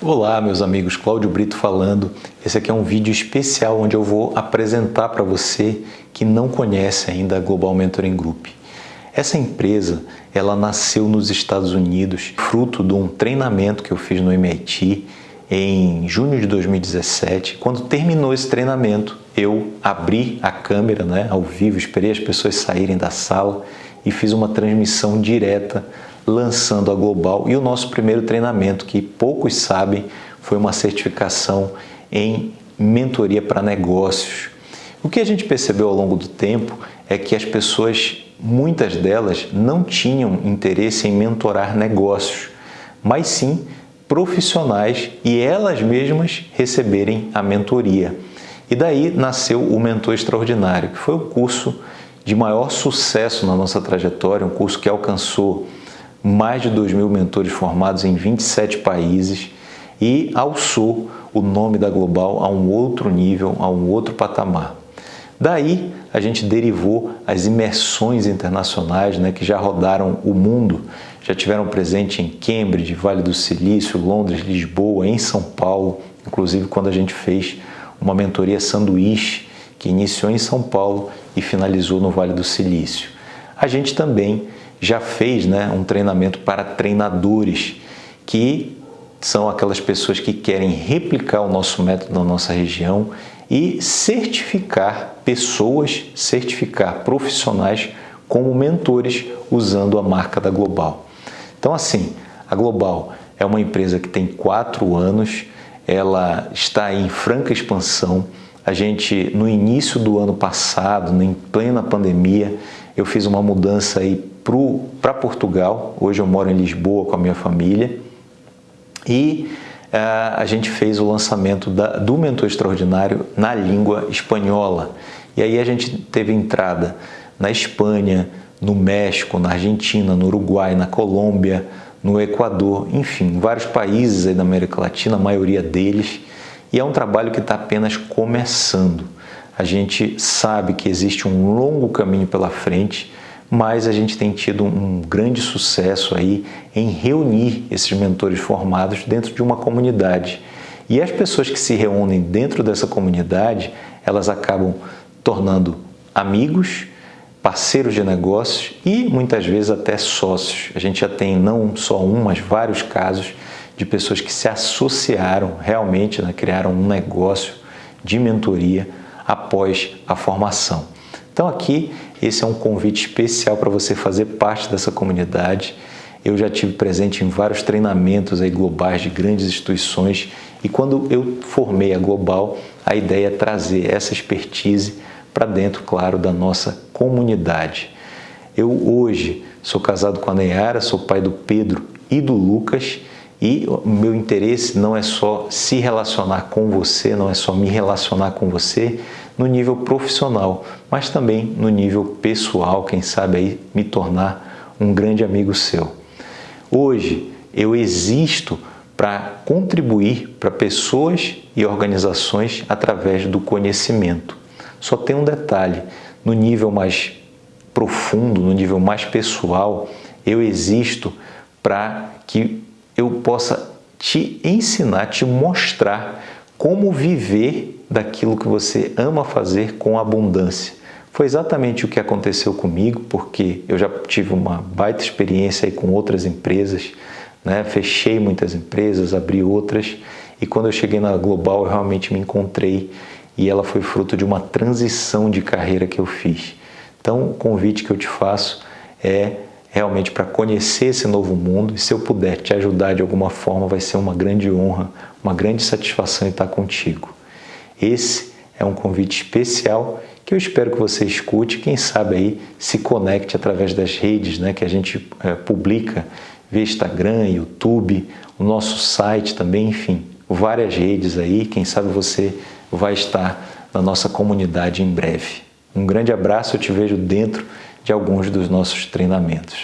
Olá, meus amigos, Cláudio Brito falando. Esse aqui é um vídeo especial onde eu vou apresentar para você que não conhece ainda a Global Mentoring Group. Essa empresa, ela nasceu nos Estados Unidos, fruto de um treinamento que eu fiz no MIT em junho de 2017. Quando terminou esse treinamento, eu abri a câmera, né, ao vivo, esperei as pessoas saírem da sala e fiz uma transmissão direta lançando a Global e o nosso primeiro treinamento, que poucos sabem, foi uma certificação em mentoria para negócios. O que a gente percebeu ao longo do tempo é que as pessoas, muitas delas, não tinham interesse em mentorar negócios, mas sim profissionais e elas mesmas receberem a mentoria. E daí nasceu o Mentor Extraordinário, que foi o curso de maior sucesso na nossa trajetória, um curso que alcançou mais de 2 mil mentores formados em 27 países e alçou o nome da Global a um outro nível, a um outro patamar. Daí a gente derivou as imersões internacionais né, que já rodaram o mundo, já tiveram presente em Cambridge, Vale do Silício, Londres, Lisboa, em São Paulo, inclusive quando a gente fez uma mentoria sanduíche que iniciou em São Paulo e finalizou no Vale do Silício. A gente também já fez né, um treinamento para treinadores, que são aquelas pessoas que querem replicar o nosso método na nossa região e certificar pessoas, certificar profissionais como mentores usando a marca da Global. Então assim, a Global é uma empresa que tem quatro anos, ela está em franca expansão. A gente, no início do ano passado, em plena pandemia, eu fiz uma mudança aí para Portugal. Hoje eu moro em Lisboa com a minha família. E uh, a gente fez o lançamento da, do Mentor Extraordinário na língua espanhola. E aí a gente teve entrada na Espanha, no México, na Argentina, no Uruguai, na Colômbia, no Equador, enfim, vários países aí da América Latina, a maioria deles. E é um trabalho que está apenas começando. A gente sabe que existe um longo caminho pela frente, mas a gente tem tido um grande sucesso aí em reunir esses mentores formados dentro de uma comunidade. E as pessoas que se reúnem dentro dessa comunidade, elas acabam tornando amigos, parceiros de negócios e muitas vezes até sócios. A gente já tem não só um, mas vários casos de pessoas que se associaram realmente, né, criaram um negócio de mentoria após a formação. Então aqui esse é um convite especial para você fazer parte dessa comunidade. Eu já tive presente em vários treinamentos aí globais de grandes instituições e quando eu formei a Global, a ideia é trazer essa expertise para dentro, claro, da nossa comunidade. Eu hoje sou casado com a Neyara, sou pai do Pedro e do Lucas e o meu interesse não é só se relacionar com você, não é só me relacionar com você no nível profissional, mas também no nível pessoal, quem sabe aí me tornar um grande amigo seu. Hoje eu existo para contribuir para pessoas e organizações através do conhecimento. Só tem um detalhe, no nível mais profundo, no nível mais pessoal, eu existo para que eu possa te ensinar, te mostrar como viver daquilo que você ama fazer com abundância. Foi exatamente o que aconteceu comigo, porque eu já tive uma baita experiência aí com outras empresas, né? fechei muitas empresas, abri outras, e quando eu cheguei na Global eu realmente me encontrei e ela foi fruto de uma transição de carreira que eu fiz. Então o convite que eu te faço é realmente para conhecer esse novo mundo e se eu puder te ajudar de alguma forma vai ser uma grande honra, uma grande satisfação estar contigo. Esse é um convite especial que eu espero que você escute, quem sabe aí se conecte através das redes né, que a gente é, publica via Instagram, YouTube, o nosso site também, enfim, várias redes aí, quem sabe você vai estar na nossa comunidade em breve. Um grande abraço, eu te vejo dentro de alguns dos nossos treinamentos.